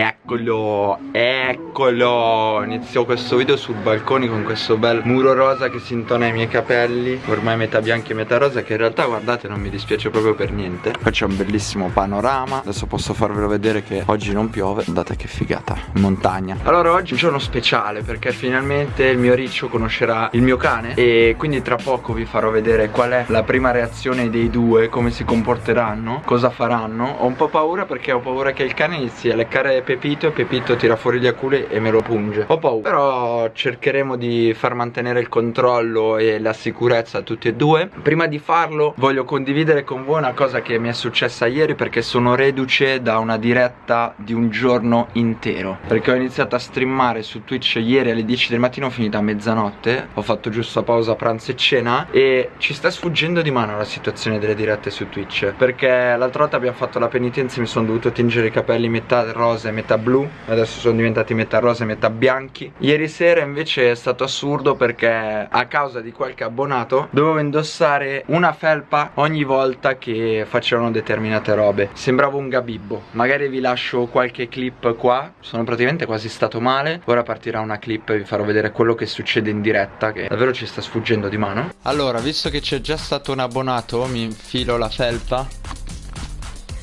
Eccolo, eccolo. Inizio questo video sul balcone con questo bel muro rosa che si intona ai miei capelli. Ormai metà bianco e metà rosa Che in realtà guardate non mi dispiace proprio per niente. Qua c'è un bellissimo panorama. Adesso posso farvelo vedere che oggi non piove. Guardate che figata, montagna. Allora oggi è un giorno speciale perché finalmente il mio riccio conoscerà il mio cane. E quindi tra poco vi farò vedere qual è la prima reazione dei due Come si comporteranno, cosa faranno. Ho un po' paura perché ho paura che il cane inizi a leccare Pepito e Pepito tira fuori gli aculi e me lo punge. Ho paura. Però cercheremo di far mantenere il controllo e la sicurezza a tutti e due. Prima di farlo voglio condividere con voi una cosa che mi è successa ieri Perché sono reduce da una diretta di un giorno intero. Perché ho iniziato a streamare su Twitch ieri alle 10 del mattino Ho finito a mezzanotte. Ho fatto giusto pausa pranzo e cena E ci sta sfuggendo di mano la situazione delle dirette su Twitch. Perché l'altra volta abbiamo fatto la penitenza e mi sono dovuto tingere i capelli metà rosa e metà blu adesso sono diventati metà rosa e metà bianchi. Ieri sera invece è stato assurdo perché a causa di qualche abbonato dovevo indossare una felpa ogni volta che facevano determinate robe. Sembravo un gabibbo. Magari vi lascio qualche clip qua. Sono praticamente quasi stato male. Ora partirà una clip e vi farò vedere quello che succede in diretta che davvero ci sta sfuggendo di mano. Allora visto che c'è già stato un abbonato mi infilo la felpa.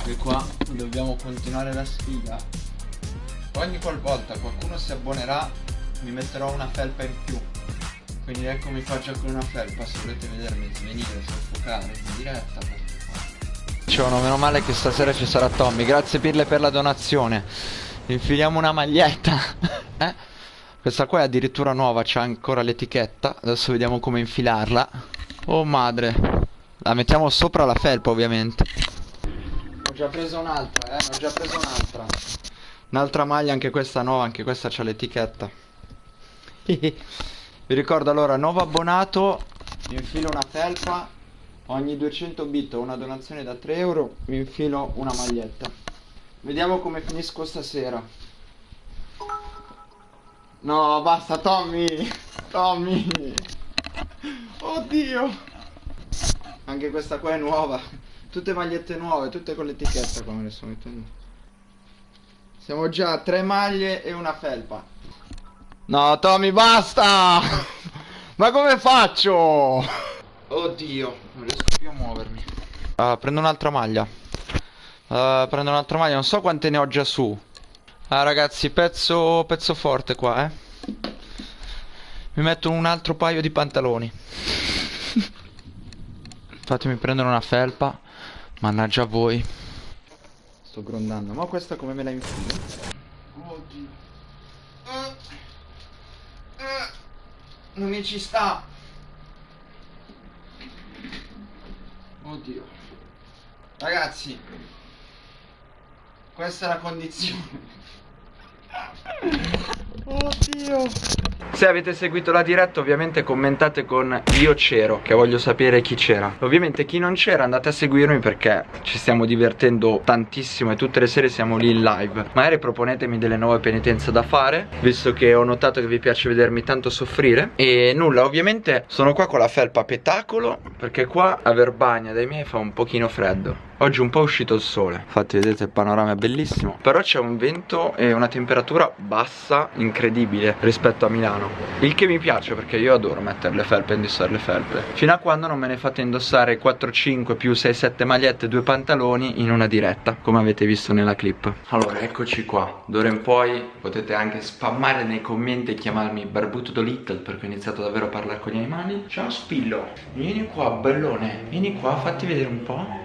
E qua dobbiamo continuare la sfida Ogni qualvolta qualcuno si abbonerà mi metterò una felpa in più. Quindi eccomi qua già con una felpa se volete vedermi svenire, soffocare in diretta Dicevano meno male che stasera ci sarà Tommy. Grazie Pirle per la donazione. Infiliamo una maglietta. Eh? Questa qua è addirittura nuova, c'ha ancora l'etichetta. Adesso vediamo come infilarla. Oh madre. La mettiamo sopra la felpa ovviamente. Ho già preso un'altra, eh, ho già preso un'altra Un'altra maglia, anche questa nuova, anche questa c'ha l'etichetta. Vi ricordo allora, nuovo abbonato, mi infilo una felpa, ogni 200 bit o una donazione da 3 euro, mi infilo una maglietta. Vediamo come finisco stasera. No, basta Tommy! Tommy! Oddio! Anche questa qua è nuova. Tutte magliette nuove, tutte con l'etichetta come le sto mettendo. Siamo già a tre maglie e una felpa. No, Tommy, basta! Ma come faccio? Oddio, non riesco più a muovermi. Uh, prendo un'altra maglia. Uh, prendo un'altra maglia, non so quante ne ho già su. Ah, ragazzi, pezzo, pezzo forte qua, eh. Mi metto un altro paio di pantaloni. Fatemi prendere una felpa. Mannaggia voi. Sto grondando. Ma questa come me la infilo? Oddio. Uh, uh, non mi ci sta. Oddio. Ragazzi. Questa è la condizione. Oddio. Se avete seguito la diretta ovviamente commentate con io c'ero Che voglio sapere chi c'era. Ovviamente chi non c'era andate a seguirmi perché ci stiamo divertendo tantissimo E tutte le sere siamo lì in live. Magari proponetemi delle nuove penitenze da fare Visto che ho notato che vi piace vedermi tanto soffrire. E nulla ovviamente sono qua con la felpa petacolo Perché qua a Verbagna dai miei fa un pochino freddo Oggi un po' è uscito il sole. Infatti vedete il panorama è bellissimo. Però c'è un vento e una temperatura bassa incredibile rispetto a Milano. Il che mi piace perché io adoro mettere le felpe e indossare le felpe. Fino a quando non me ne fate indossare 4-5 più 6-7 magliette e 2 pantaloni in una diretta Come avete visto nella clip. Allora eccoci qua. D'ora in poi potete anche spammare nei commenti e chiamarmi Barbuto Little Perché ho iniziato davvero a parlare con gli animali. Ciao Spillo. Vieni qua bellone. Vieni qua fatti vedere un po'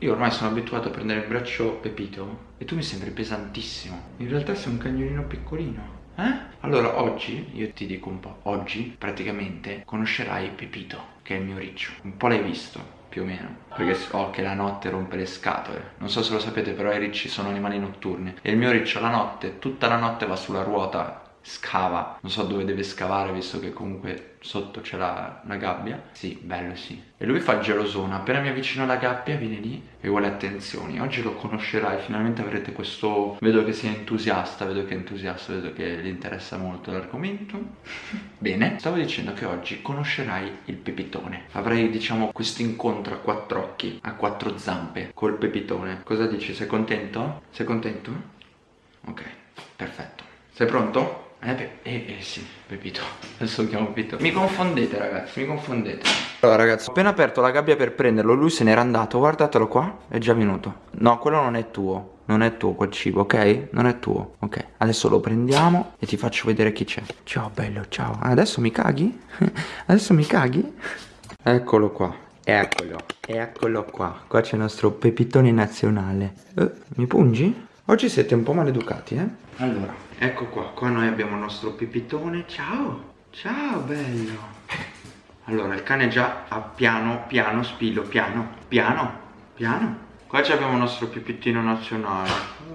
Io ormai sono abituato a prendere in braccio Pepito e tu mi sembri pesantissimo. In realtà sei un cagnolino piccolino. Eh? Allora oggi, io ti dico un po', oggi praticamente conoscerai Pepito, che è il mio riccio. Un po' l'hai visto, più o meno perché so che la notte rompe le scatole non so se lo sapete però i ricci sono animali notturni e il mio riccio la notte tutta la notte va sulla ruota scava. Non so dove deve scavare visto che comunque sotto c'è la, gabbia. Sì, bello sì. E lui fa il gelosone appena mi avvicino alla gabbia viene lì e vuole attenzioni. Oggi lo conoscerai finalmente avrete questo vedo che sei entusiasta vedo che è entusiasta vedo che gli interessa molto l'argomento. Bene. Stavo dicendo che oggi conoscerai il pepitone. Avrai diciamo questo incontro a quattro occhi a quattro zampe col pepitone. Cosa dici? Sei contento? sei contento? Sei pronto? Eh, eh, eh, sì, Pepito. Adesso lo chiamo Pepito. Mi confondete, ragazzi, mi confondete. Allora, ragazzi, ho appena aperto la gabbia per prenderlo. Lui se n'era andato. Guardatelo qua. È già venuto. No, quello non è tuo. Non è tuo quel cibo, ok? Non è tuo, ok? Adesso lo prendiamo e ti faccio vedere chi c'è. Ciao, bello, ciao. Adesso mi caghi? Adesso mi caghi? Eccolo qua. Eccolo. Eccolo qua. Qua c'è il nostro pepitone nazionale. Eh, mi pungi? Oggi siete un po' maleducati, eh? Allora, ecco qua, qua noi abbiamo il nostro pipitone. Ciao, ciao bello. Allora, il cane già ha piano, piano, spillo, piano, piano, piano. Qua abbiamo il nostro pipitino nazionale.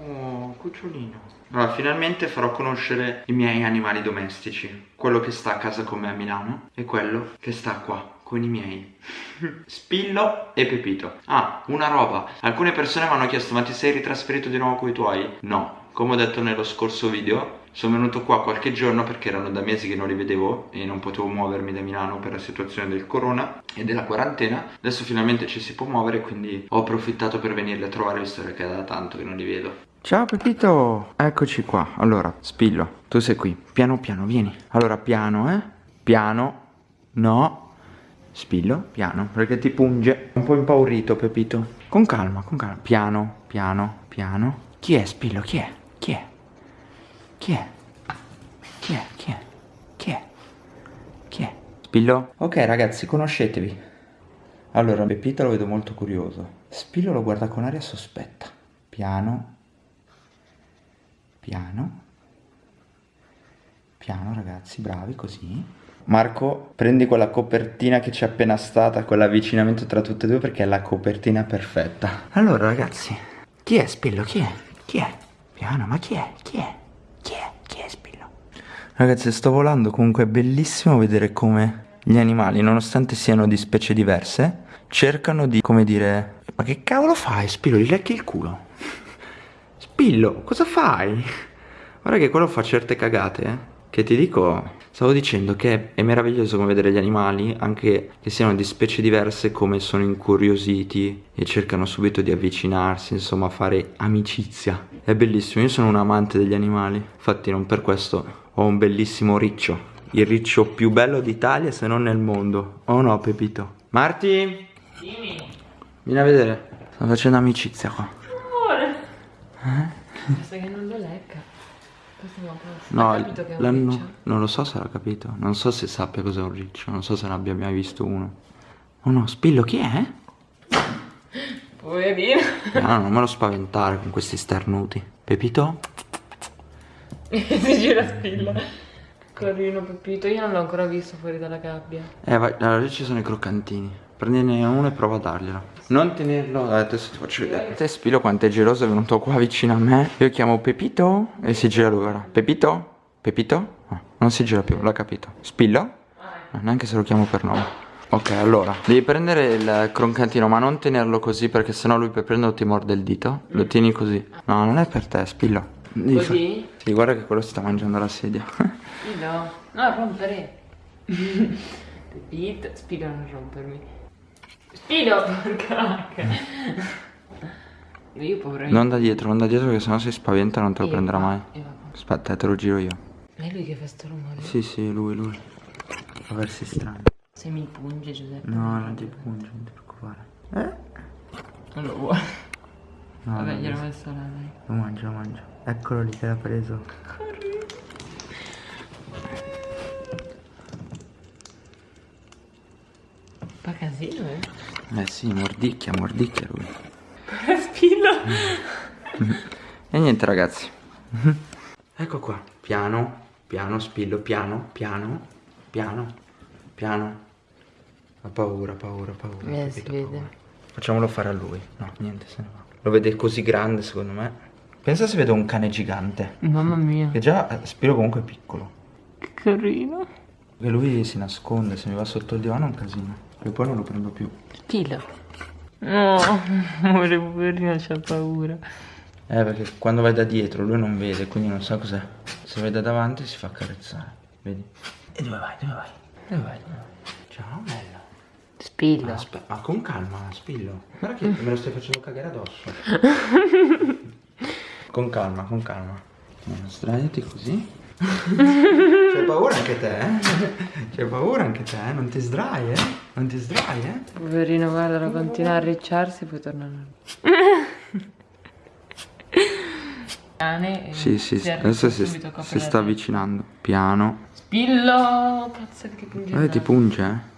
Oh, cucciolino. Allora, finalmente farò conoscere i miei animali domestici. Quello che sta a casa con me a Milano e quello che sta qua con i miei. Spillo e Pepito. Ah, una roba. Alcune persone mi hanno chiesto ma ti sei ritrasferito di nuovo con i tuoi? No, come ho detto nello scorso video sono venuto qua qualche giorno perché erano da mesi che non li vedevo e non potevo muovermi da Milano per la situazione del corona e della quarantena. Adesso finalmente ci si può muovere quindi ho approfittato per venirli a trovare visto che è da tanto che non li vedo. Ciao Pepito, eccoci qua. Allora, Spillo, tu sei qui. Piano piano, vieni. Allora, piano, eh? Piano? No Spillo, piano, perché ti punge. Un po' impaurito, Pepito. Con calma, con calma. Piano, piano, piano. Chi è Spillo? Chi è? Chi è? Chi è? Chi è? Chi è? Chi è? Chi è? Spillo? Ok ragazzi, conoscetevi. Allora, Pepito lo vedo molto curioso. Spillo lo guarda con aria sospetta. Piano. Piano. Piano ragazzi, bravi, così. Marco, prendi quella copertina che c'è appena stata, quell'avvicinamento tra tutte e due perché è la copertina perfetta. Allora ragazzi, chi è Spillo? Chi è? Chi è? Piano, ma chi è? Chi è? Chi è? Chi è Spillo? Ragazzi, sto volando, comunque è bellissimo vedere come gli animali, nonostante siano di specie diverse, cercano di, come dire... Ma che cavolo fai Spillo? Gli lecchi il culo? Spillo, cosa fai? Guarda che quello fa certe cagate, eh? Che ti dico, stavo dicendo che è meraviglioso come vedere gli animali, anche che siano di specie diverse, come sono incuriositi e cercano subito di avvicinarsi, insomma fare amicizia. È bellissimo, io sono un amante degli animali, infatti non per questo ho un bellissimo riccio. Il riccio più bello d'Italia se non nel mondo. Oh no, Pepito. Marti? Dimmi. Vieni a vedere. Sto facendo amicizia qua. Amore. Eh? Pensa che non lo lecca. No, non, non lo so se l'ha capito. Non so se sappia cos'è un riccio. Non so se ne abbia mai visto uno. Oh no, Spillo, chi è? Poverino. No, non me lo spaventare con questi starnuti. Pepito? si gira Spillo. Carino Pepito, io non l'ho ancora visto fuori dalla gabbia. Eh, vai, allora lì ci sono i croccantini. Prendine uno e prova a darglielo. Non tenerlo, adesso ti faccio vedere. Te Spilo quanto è geloso è venuto qua vicino a me. Io chiamo Pepito e si gira lui ora. Pepito? Pepito? No, non si gira più, l'ha capito. Spillo? No, neanche se lo chiamo per nome. Ok, allora, devi prendere il croccantino, ma non tenerlo così perché sennò lui per prenderlo ti morde il dito. Lo tieni così. No, non è per te, Spillo. Così? Sì, guarda che quello si sta mangiando la sedia. Spillo? No, rompere. Pepito, Spillo non rompermi. Spino, porca Io paura Non da dietro, non da dietro che sennò si spaventa e non te lo prenderà mai. Aspetta, te lo giro io. È lui che fa sto rumore? Sì, sì, lui, lui. Può versi strano. Se mi punge Giuseppe. No, non ti punge, non ti preoccupare. Eh? Non lo vuole. No, Vabbè, gliel'ho messo là, dai. Lo mangia, lo mangia. Eccolo lì che l'ha preso. Corri. Fa casino, eh? Eh sì, mordicchia, mordicchia lui. Spillo. e niente ragazzi. ecco qua, piano, piano, spillo, piano, piano, piano, piano. Ha paura, paura, paura. Eh, si vede. Paura. Facciamolo fare a lui. No, niente, se ne va. Lo vede così grande secondo me. Pensa se vedo un cane gigante. Mamma mia. Che già eh, Spiro comunque è piccolo. Che carino. Che lui si nasconde, se mi va sotto il divano è un casino. E poi non lo prendo più. Filo. No, amore poverino c'ha paura. Eh, perché quando vai da dietro lui non vede, quindi non sa cos'è. Se vai da davanti si fa accarezzare. Vedi? E dove vai? Dove vai? Dove vai? Dove vai? Ciao, bello. Spillo. Ma, ma con calma, spillo. Guarda che me lo stai facendo cagare addosso. con calma, con calma. Sdraiati così. C'hai paura anche te, eh? C'hai paura anche te, eh? Non ti sdrai, eh? Non ti sdrai, eh? Poverino, guarda, continua a ricciarsi poi torna Cane e Sì, sì, si adesso si, si sta avvicinando. Piano. Spillo! Cazzo che punge Eh, ti punge, eh?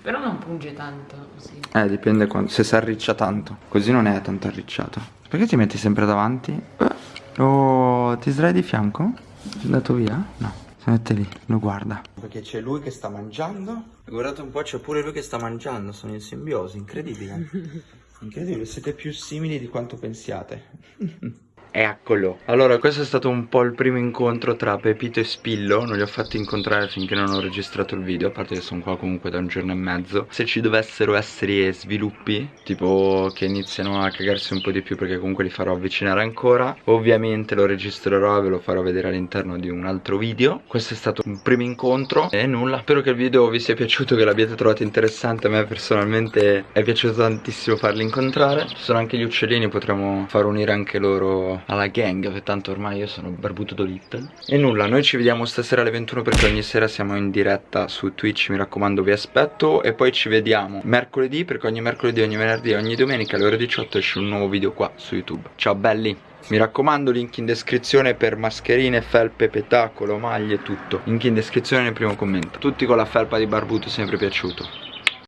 Però non punge tanto così. Eh, dipende quando, se si arriccia tanto. Così non è tanto arricciato. Perché ti metti sempre davanti? Eh. Oh, ti sdrai di fianco? È andato via? No. Si mette lì, lo guarda. Perché c'è lui che sta mangiando. Guardate un po', c'è pure lui che sta mangiando. Sono in simbiosi, incredibile. Incredibile, siete più simili di quanto pensiate. Eccolo. Allora, questo è stato un po' il primo incontro tra Pepito e Spillo. Non li ho fatti incontrare finché non ho registrato il video. A parte che sono qua comunque da un giorno e mezzo. Se ci dovessero essere sviluppi, tipo che iniziano a cagarsi un po' di più, perché comunque li farò avvicinare ancora. Ovviamente lo registrerò e ve lo farò vedere all'interno di un altro video. Questo è stato un primo incontro. E nulla. Spero che il video vi sia piaciuto, che l'abbiate trovato interessante. A me personalmente è piaciuto tantissimo farli incontrare. Ci sono anche gli uccellini, potremmo far unire anche loro alla gang, perché tanto ormai io sono barbuto do little. E nulla, noi ci vediamo stasera alle 21 perché ogni sera siamo in diretta su Twitch, mi raccomando vi aspetto. E poi ci vediamo mercoledì, perché ogni mercoledì, ogni venerdì ogni domenica alle ore 18 esce un nuovo video qua su YouTube. Ciao belli! Mi raccomando, link in descrizione per mascherine, felpe, petacolo, maglie, tutto. Link in descrizione nel primo commento. Tutti con la felpa di barbuto, sempre piaciuto.